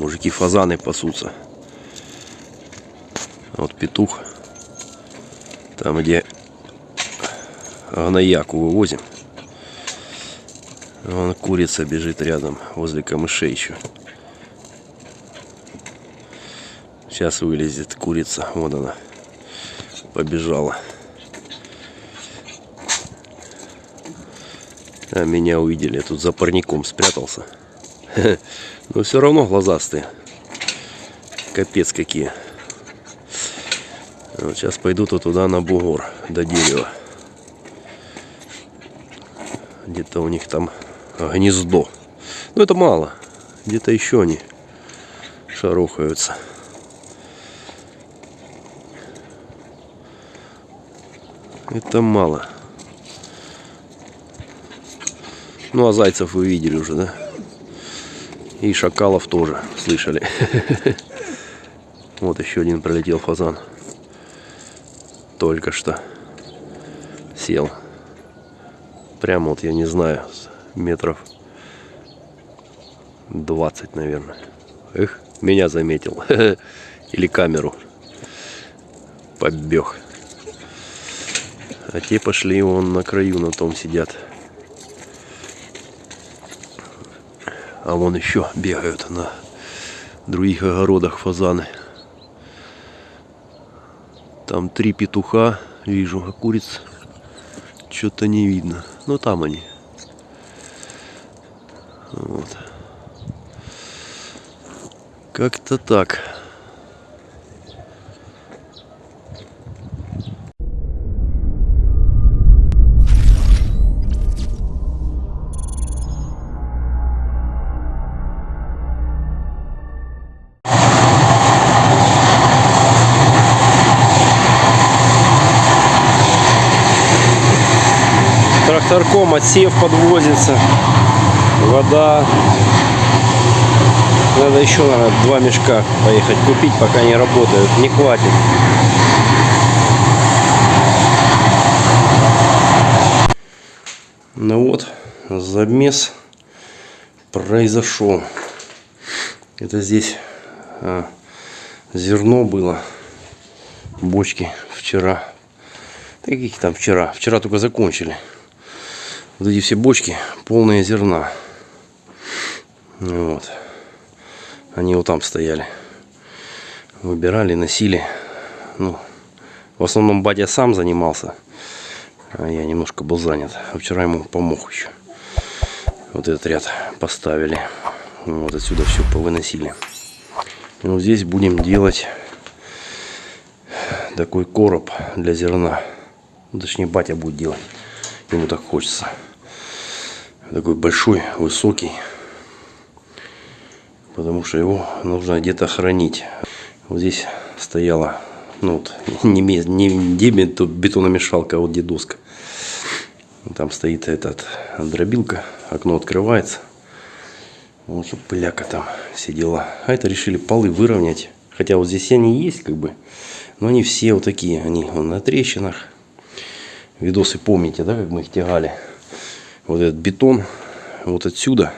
Мужики фазаны пасутся. Вот петух. Там, где гнояку вывозим. Вон курица бежит рядом, возле камышей еще. Сейчас вылезет курица. Вот она. Побежала. А меня увидели. Я тут за парником спрятался. Но все равно глазастые. Капец какие. Вот сейчас пойду-то туда на бугор, до дерева. Где-то у них там гнездо. Но это мало. Где-то еще они шарохаются. Это мало. Ну, а зайцев вы видели уже, да? И шакалов тоже слышали. Вот еще один пролетел фазан. Только что сел. Прямо вот, я не знаю, метров 20, наверное. Эх, меня заметил. Или камеру. Побег. А те пошли вон на краю на том сидят. А вон еще бегают на других огородах фазаны. Там три петуха вижу, а куриц что-то не видно. Но там они. Вот. Как-то так. Тракторком отсев подвозится. Вода. Надо еще, наверное, два мешка поехать купить, пока не работают. Не хватит. Ну вот, замес произошел. Это здесь а, зерно было. Бочки вчера. Каких там вчера? Вчера только закончили. Вот эти все бочки полные зерна. Вот. Они вот там стояли. Выбирали, носили. Ну, в основном батя сам занимался. А я немножко был занят. А вчера ему помог еще. Вот этот ряд поставили. Вот отсюда все повыносили. И вот здесь будем делать такой короб для зерна. Точнее, батя будет делать. Ему так хочется. Такой большой, высокий потому что его нужно где-то хранить. Вот здесь стояла, ну вот, не, не бетономешалка, а вот дедуска. Там стоит этот дробилка, окно открывается. Вот, чтобы пыляка там сидела. А это решили полы выровнять. Хотя вот здесь они есть, как бы. Но они все вот такие. Они на трещинах. Видосы помните, да, как мы их тягали. Вот этот бетон вот отсюда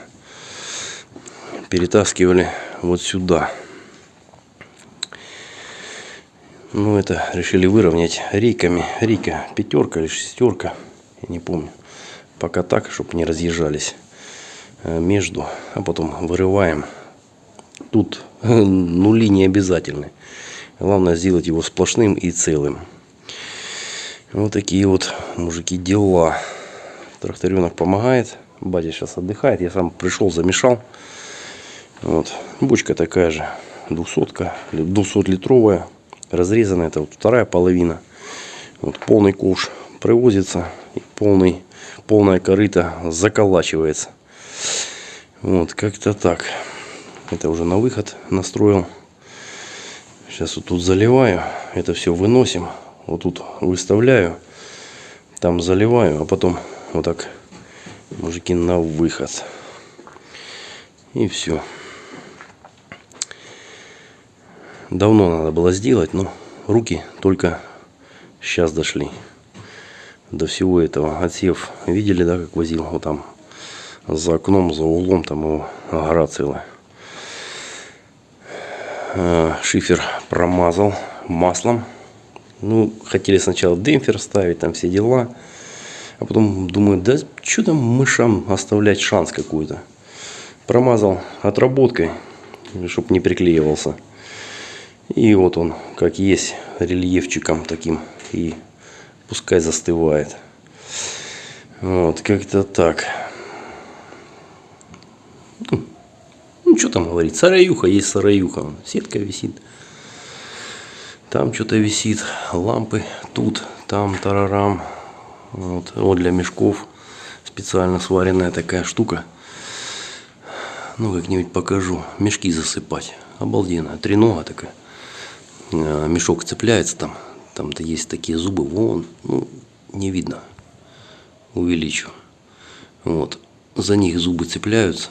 перетаскивали вот сюда. Ну, это решили выровнять рейками. Рейка пятерка или шестерка, я не помню. Пока так, чтобы не разъезжались э, между, а потом вырываем. Тут нули не обязательны. Главное сделать его сплошным и целым. Вот такие вот, мужики, дела. Тракторенок помогает. Батя сейчас отдыхает. Я сам пришел, замешал. Вот. Бочка такая же, 200 200 литровая, разрезанная, это вот вторая половина. Вот полный ковш привозится, и полный, полная корыта заколачивается. Вот, как-то так. Это уже на выход настроил. Сейчас вот тут заливаю, это все выносим. Вот тут выставляю, там заливаю, а потом вот так, мужики, на выход. И все. Давно надо было сделать, но руки только сейчас дошли до всего этого. Отсев, видели, да, как возил вот там, за окном, за углом, там его гора целая. Э, шифер промазал маслом. Ну, хотели сначала демпфер ставить, там все дела. А потом думаю, да что там мышам оставлять шанс какой-то. Промазал отработкой, чтобы не приклеивался. И вот он, как есть, рельефчиком таким. И пускай застывает. Вот, как-то так. Ну, ну, что там говорить, сараюха есть сараюха. Сетка висит. Там что-то висит, лампы тут, там, тарарам. Вот, вот для мешков специально сваренная такая штука. Ну, как-нибудь покажу. Мешки засыпать. Обалденно. Тренога такая. Э, мешок цепляется там. Там-то есть такие зубы. Вон. Ну, не видно. Увеличу. Вот. За них зубы цепляются.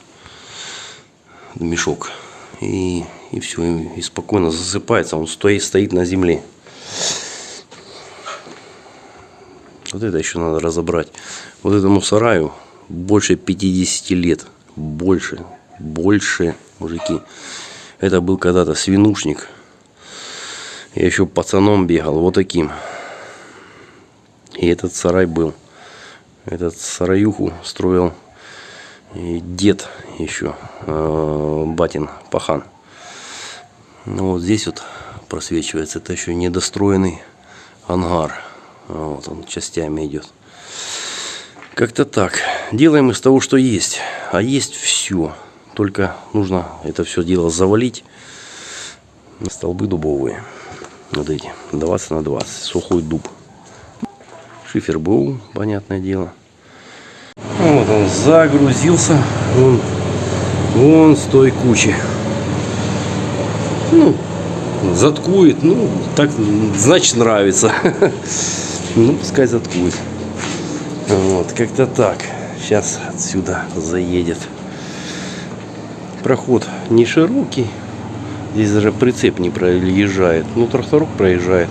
Мешок. И, и все. И спокойно засыпается. Он стоит, стоит на земле. Вот это еще надо разобрать. Вот этому сараю больше 50 лет. Больше. Больше, мужики. Это был когда-то свинушник. Я еще пацаном бегал. Вот таким. И этот сарай был. Этот сараюху строил и дед еще. Э, батин Пахан. Ну вот здесь вот просвечивается. Это еще недостроенный ангар. Вот он частями идет. Как-то так. Делаем из того, что есть. А есть все. Только нужно это все дело завалить столбы дубовые. Вот эти. 20 на 20. Сухой дуб. Шифер был, понятное дело. Вот он загрузился. Вон, вон с той кучи. Ну, заткует. Ну, так, значит, нравится. Ну, пускай заткует. Вот, как-то так. Сейчас отсюда заедет. Проход не широкий. Здесь даже прицеп не проезжает. Ну, тракторок проезжает.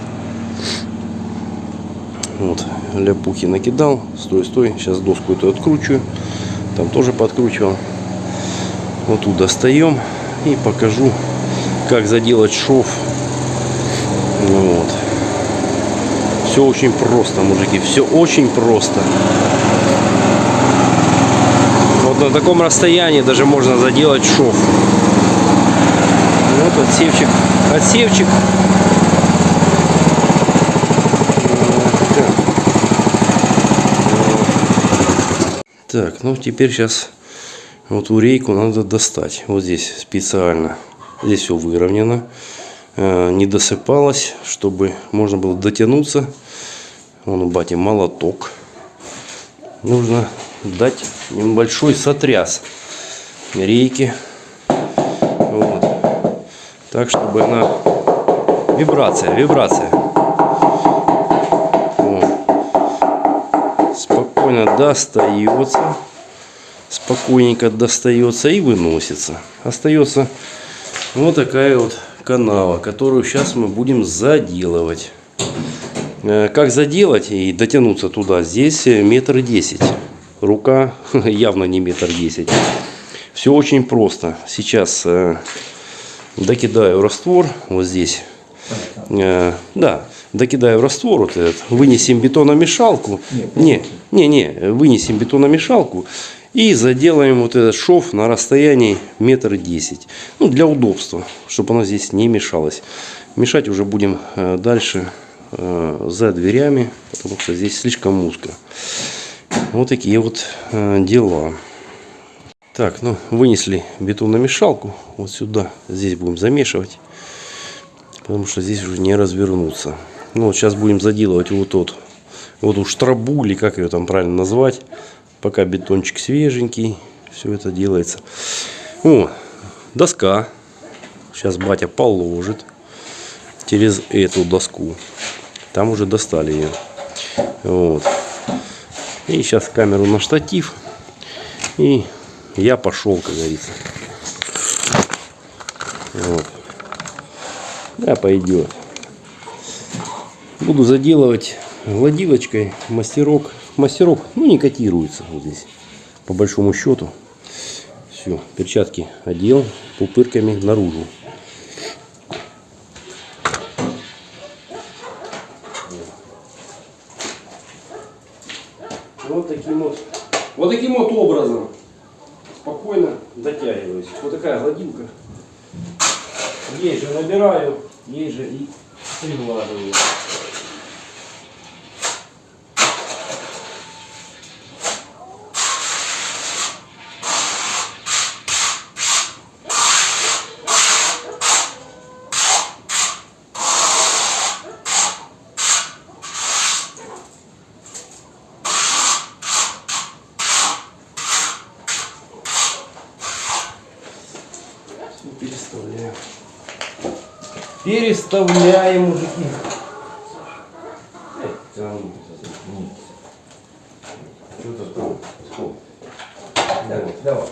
Вот, ляпухи накидал. Стой, стой. Сейчас доску эту откручиваю. Там тоже подкручивал. Вот тут достаем. И покажу, как заделать шов. Вот. Все очень просто, мужики. Все очень просто. Вот на таком расстоянии даже можно заделать шов. Вот отсевчик. Отсевчик. Так, ну теперь сейчас вот урейку надо достать. Вот здесь специально. Здесь все выровнено. Э, не досыпалось, чтобы можно было дотянуться. Вон у бати молоток. Нужно дать небольшой сотряс рейки. Вот. Так, чтобы она... Вибрация, вибрация. Вот. Спокойно достается. Спокойненько достается и выносится. Остается вот такая вот канава, которую сейчас мы будем заделывать. Э, как заделать и дотянуться туда? Здесь метр десять. Рука явно не метр десять. Все очень просто. Сейчас э, докидаю раствор вот здесь. Э, да, докидаю раствор вот этот. Вынесем бетономешалку. Не, не, не, вынесем бетономешалку. И заделаем вот этот шов на расстоянии метр десять. Ну, для удобства, чтобы оно здесь не мешалось. Мешать уже будем э, дальше э, за дверями, потому что здесь слишком узко. Вот такие вот э, дела. Так, ну, вынесли бетономешалку вот сюда. Здесь будем замешивать, потому что здесь уже не развернуться. Ну, вот сейчас будем заделывать вот тот, вот у штрабу, или как ее там правильно назвать. Пока бетончик свеженький, все это делается. О, доска. Сейчас батя положит через эту доску. Там уже достали ее. Вот. И сейчас камеру на штатив. И я пошел, как говорится. Вот. Да, пойдет. Буду заделывать гладилочкой мастерок, мастерок, ну не котируется вот здесь, по большому счету. Все, перчатки одел пупырками наружу. Вот таким вот, вот таким вот образом спокойно дотягиваюсь. Вот такая гладилка. Ей же набираю, ей же и приглаживаю. Переставляем, мужики. Что-то. Сколько? Давай, давай.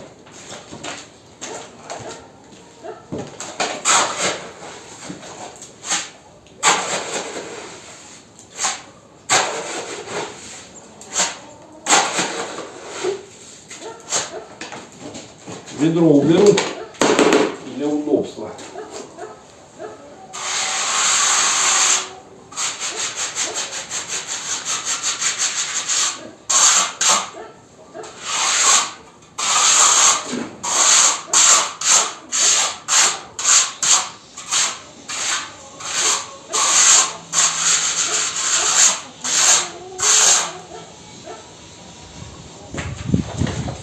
Ведро уберу для удобства.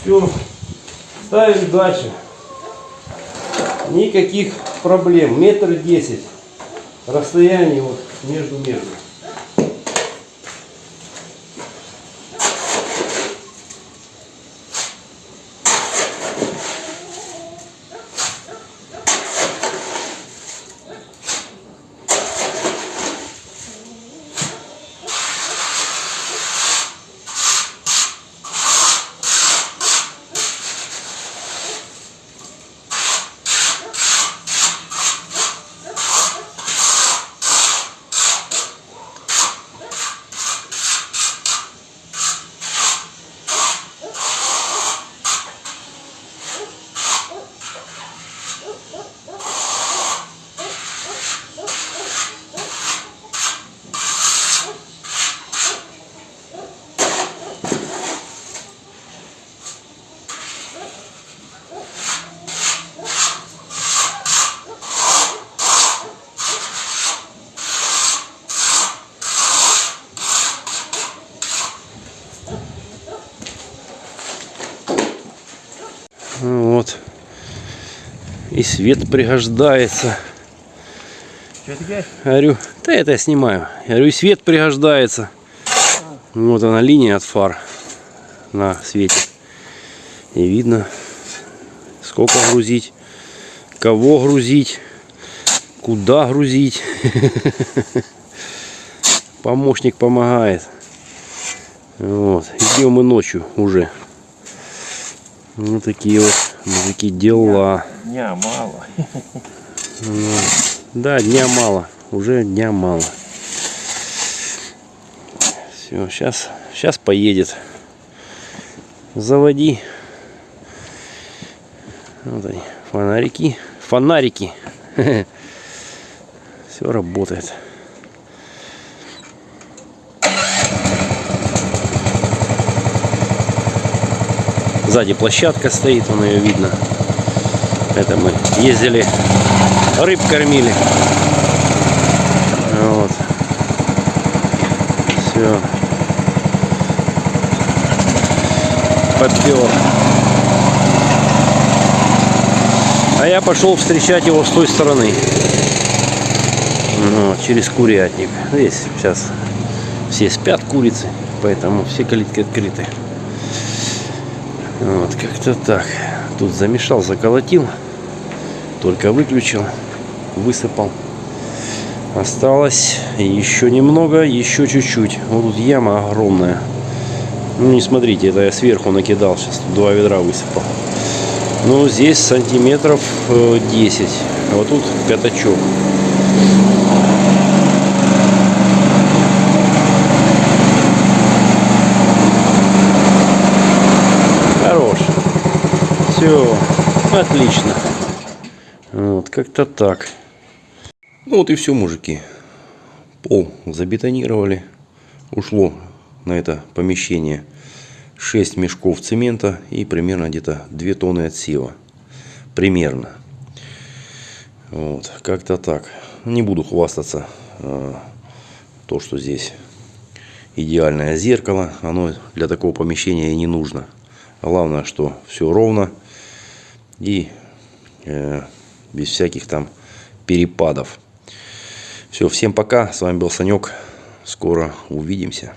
Все, ставим дальше. Никаких проблем. Метр десять. Расстояние вот между между. Ну Вот. И свет пригождается. Что тебе? Говорю, да это я снимаю. Я говорю, и свет пригождается. Вот она линия от фар на свете. И видно, сколько грузить, кого грузить, куда грузить. Помощник помогает. Вот. Идем и ночью уже. Вот такие вот мужики дела. Дня мало. Да, дня мало. Уже дня мало. Все, сейчас, сейчас поедет. Заводи. Вот они, фонарики. Фонарики. Все работает. Сзади площадка стоит, вон ее видно. Это мы ездили, рыб кормили. Вот. Все. Попер. А я пошел встречать его с той стороны. Вот, через курятник. Здесь сейчас все спят курицы, поэтому все калитки открыты. Вот, как-то так. Тут замешал, заколотил. Только выключил, высыпал. Осталось еще немного, еще чуть-чуть. Вот тут яма огромная. Ну, не смотрите, это я сверху накидал. Сейчас тут два ведра высыпал. Ну, здесь сантиметров э, 10. А вот тут пятачок. Хорош. Все, отлично. Вот, как-то так. Ну вот и все, мужики. Пол забетонировали. Ушло на это помещение 6 мешков цемента и примерно где-то 2 тонны отсева. Примерно. Вот, как-то так. Не буду хвастаться, э, то, что здесь идеальное зеркало. Оно для такого помещения и не нужно. Главное, что все ровно и э, без всяких там перепадов. Все, всем пока. С вами был Санек. Скоро увидимся.